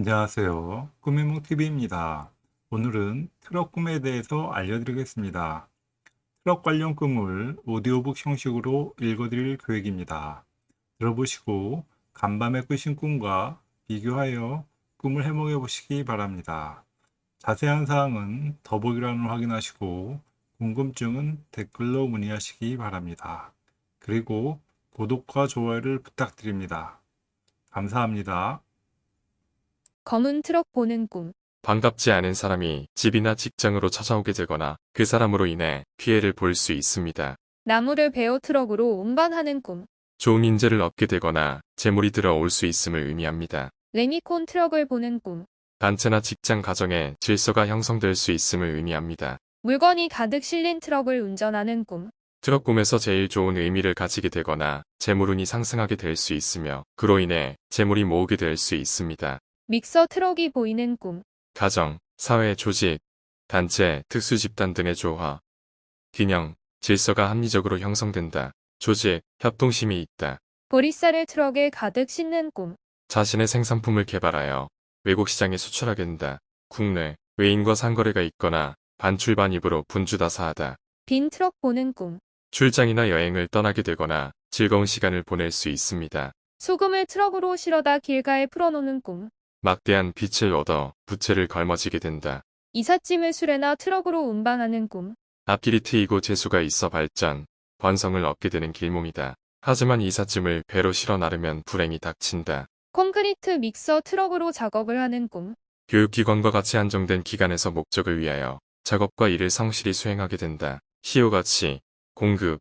안녕하세요. 꿈의몽TV입니다. 오늘은 트럭 꿈에 대해서 알려드리겠습니다. 트럭 관련 꿈을 오디오북 형식으로 읽어드릴 계획입니다. 들어보시고 간밤에 꾸신 꿈과 비교하여 꿈을 해몽해 보시기 바랍니다. 자세한 사항은 더보기란을 확인하시고 궁금증은 댓글로 문의하시기 바랍니다. 그리고 구독과 좋아요를 부탁드립니다. 감사합니다. 검은 트럭 보는 꿈. 반갑지 않은 사람이 집이나 직장으로 찾아오게 되거나 그 사람으로 인해 피해를 볼 수 있습니다. 나무를 베어 트럭으로 운반하는 꿈. 좋은 인재를 얻게 되거나 재물이 들어올 수 있음을 의미합니다. 레미콘 트럭을 보는 꿈. 단체나 직장 가정에 질서가 형성될 수 있음을 의미합니다. 물건이 가득 실린 트럭을 운전하는 꿈. 트럭 꿈에서 제일 좋은 의미를 가지게 되거나 재물운이 상승하게 될 수 있으며 그로 인해 재물이 모으게 될 수 있습니다. 믹서 트럭이 보이는 꿈. 가정, 사회, 조직, 단체, 특수 집단 등의 조화, 균형, 질서가 합리적으로 형성된다. 조직, 협동심이 있다. 보리쌀을 트럭에 가득 싣는 꿈. 자신의 생산품을 개발하여 외국 시장에 수출하게 된다. 국내, 외인과 상거래가 있거나 반출반입으로 분주다사하다. 빈 트럭 보는 꿈. 출장이나 여행을 떠나게 되거나 즐거운 시간을 보낼 수 있습니다. 소금을 트럭으로 실어다 길가에 풀어놓는 꿈. 막대한 빛을 얻어 부채를 걸머지게 된다. 이삿짐을 수레나 트럭으로 운반하는 꿈. 앞길이 트이고 재수가 있어 발전, 번성을 얻게 되는 길몽이다. 하지만 이삿짐을 배로 실어 나르면 불행이 닥친다. 콘크리트 믹서 트럭으로 작업을 하는 꿈. 교육기관과 같이 한정된 기관에서 목적을 위하여 작업과 일을 성실히 수행하게 된다. 시효가치, 공급,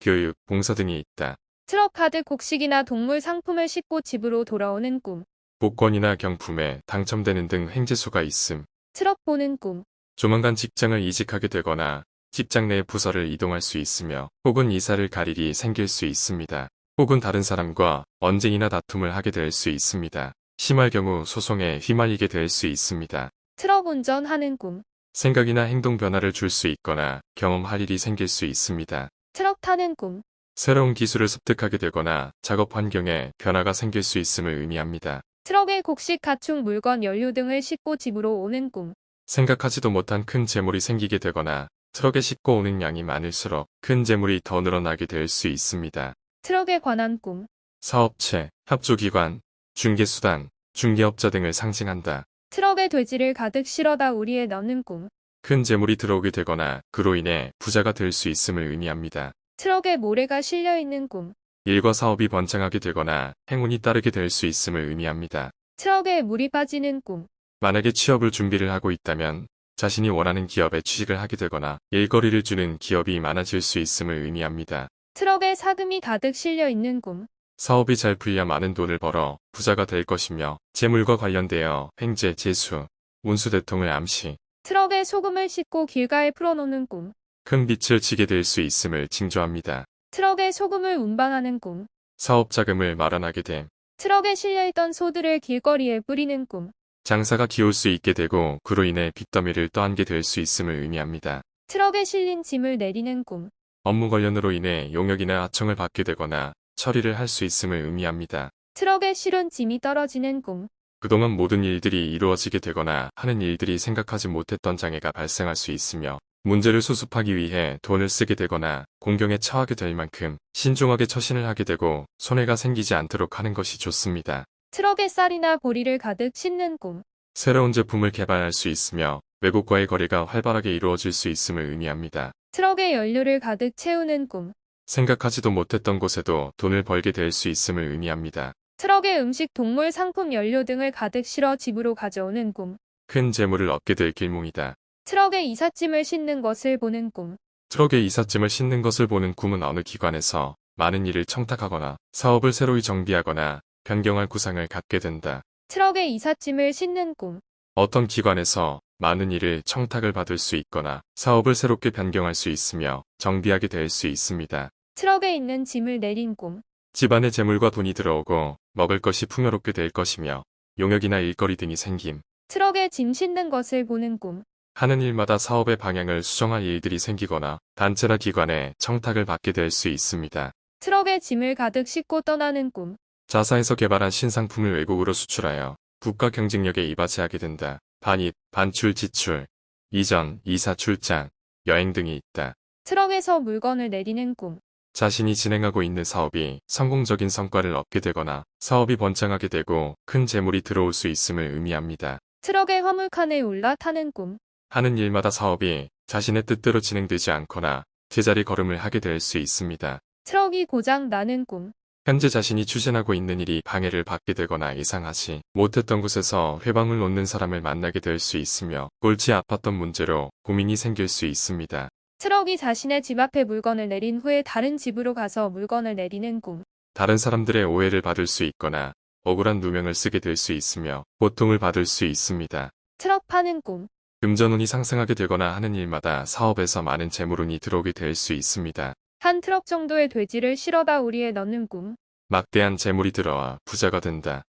교육, 봉사 등이 있다. 트럭 가득 곡식이나 동물 상품을 싣고 집으로 돌아오는 꿈. 복권이나 경품에 당첨되는 등 횡재수가 있음. 트럭 보는 꿈. 조만간 직장을 이직하게 되거나 직장 내 부서를 이동할 수 있으며 혹은 이사를 갈 일이 생길 수 있습니다. 혹은 다른 사람과 언쟁이나 다툼을 하게 될 수 있습니다. 심할 경우 소송에 휘말리게 될 수 있습니다. 트럭 운전하는 꿈. 생각이나 행동 변화를 줄 수 있거나 경험할 일이 생길 수 있습니다. 트럭 타는 꿈. 새로운 기술을 습득하게 되거나 작업 환경에 변화가 생길 수 있음을 의미합니다. 트럭에 곡식, 가축, 물건, 연료 등을 싣고 집으로 오는 꿈. 생각하지도 못한 큰 재물이 생기게 되거나 트럭에 싣고 오는 양이 많을수록 큰 재물이 더 늘어나게 될 수 있습니다. 트럭에 관한 꿈. 사업체, 협조기관, 중개수단, 중개업자 등을 상징한다. 트럭에 돼지를 가득 실어다 우리에 넣는 꿈. 큰 재물이 들어오게 되거나 그로 인해 부자가 될 수 있음을 의미합니다. 트럭에 모래가 실려 있는 꿈. 일과 사업이 번창하게 되거나 행운이 따르게 될 수 있음을 의미합니다. 트럭에 물이 빠지는 꿈. 만약에 취업을 준비를 하고 있다면 자신이 원하는 기업에 취직을 하게 되거나 일거리를 주는 기업이 많아질 수 있음을 의미합니다. 트럭에 사금이 가득 실려 있는 꿈. 사업이 잘 풀려 많은 돈을 벌어 부자가 될 것이며 재물과 관련되어 횡재, 재수, 운수 대통을 암시, 트럭에 소금을 싣고 길가에 풀어놓는 꿈. 큰 빛을 지게 될 수 있음을 징조합니다. 트럭에 소금을 운반하는 꿈. 사업 자금을 마련하게 됨, 트럭에 실려있던 소들을 길거리에 뿌리는 꿈. 장사가 기울 수 있게 되고 그로 인해 빚더미를 떠안게 될 수 있음을 의미합니다. 트럭에 실린 짐을 내리는 꿈. 업무 관련으로 인해 용역이나 하청을 받게 되거나 처리를 할 수 있음을 의미합니다. 트럭에 실은 짐이 떨어지는 꿈. 그동안 모든 일들이 이루어지게 되거나 하는 일들이 생각하지 못했던 장애가 발생할 수 있으며 문제를 수습하기 위해 돈을 쓰게 되거나 공경에 처하게 될 만큼 신중하게 처신을 하게 되고 손해가 생기지 않도록 하는 것이 좋습니다. 트럭에 쌀이나 보리를 가득 싣는 꿈. 새로운 제품을 개발할 수 있으며 외국과의 거래가 활발하게 이루어질 수 있음을 의미합니다. 트럭에 연료를 가득 채우는 꿈. 생각하지도 못했던 곳에도 돈을 벌게 될 수 있음을 의미합니다. 트럭에 음식, 동물, 상품, 연료 등을 가득 실어 집으로 가져오는 꿈. 큰 재물을 얻게 될 길몽이다. 트럭에 이삿짐을 싣는 것을 보는 꿈. 트럭에 이삿짐을 싣는 것을 보는 꿈은 어느 기관에서 많은 일을 청탁하거나 사업을 새로이 정비하거나 변경할 구상을 갖게 된다. 트럭에 이삿짐을 싣는 꿈. 어떤 기관에서 많은 일을 청탁을 받을 수 있거나 사업을 새롭게 변경할 수 있으며 정비하게 될 수 있습니다. 트럭에 있는 짐을 내린 꿈. 집안에 재물과 돈이 들어오고 먹을 것이 풍요롭게 될 것이며 용역이나 일거리 등이 생김. 트럭에 짐 싣는 것을 보는 꿈. 하는 일마다 사업의 방향을 수정할 일들이 생기거나 단체나 기관에 청탁을 받게 될 수 있습니다. 트럭에 짐을 가득 싣고 떠나는 꿈. 자사에서 개발한 신상품을 외국으로 수출하여 국가 경쟁력에 이바지하게 된다. 반입, 반출, 지출, 이전, 이사, 출장, 여행 등이 있다. 트럭에서 물건을 내리는 꿈. 자신이 진행하고 있는 사업이 성공적인 성과를 얻게 되거나 사업이 번창하게 되고 큰 재물이 들어올 수 있음을 의미합니다. 트럭의 화물칸에 올라타는 꿈. 하는 일마다 사업이 자신의 뜻대로 진행되지 않거나 제자리 걸음을 하게 될 수 있습니다. 트럭이 고장 나는 꿈. 현재 자신이 추진하고 있는 일이 방해를 받게 되거나 예상하지 못했던 곳에서 훼방을 놓는 사람을 만나게 될 수 있으며 골치 아팠던 문제로 고민이 생길 수 있습니다. 트럭이 자신의 집 앞에 물건을 내린 후에 다른 집으로 가서 물건을 내리는 꿈. 다른 사람들의 오해를 받을 수 있거나 억울한 누명을 쓰게 될 수 있으며 고통을 받을 수 있습니다. 트럭 파는 꿈. 금전운이 상승하게 되거나 하는 일마다 사업에서 많은 재물운이 들어오게 될 수 있습니다. 한 트럭 정도의 돼지를 실어다 우리에 넣는 꿈. 막대한 재물이 들어와 부자가 된다.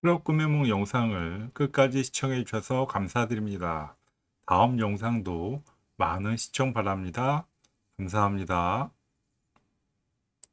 트럭 구매목 영상을 끝까지 시청해 주셔서 감사드립니다. 다음 영상도 많은 시청 바랍니다. 감사합니다.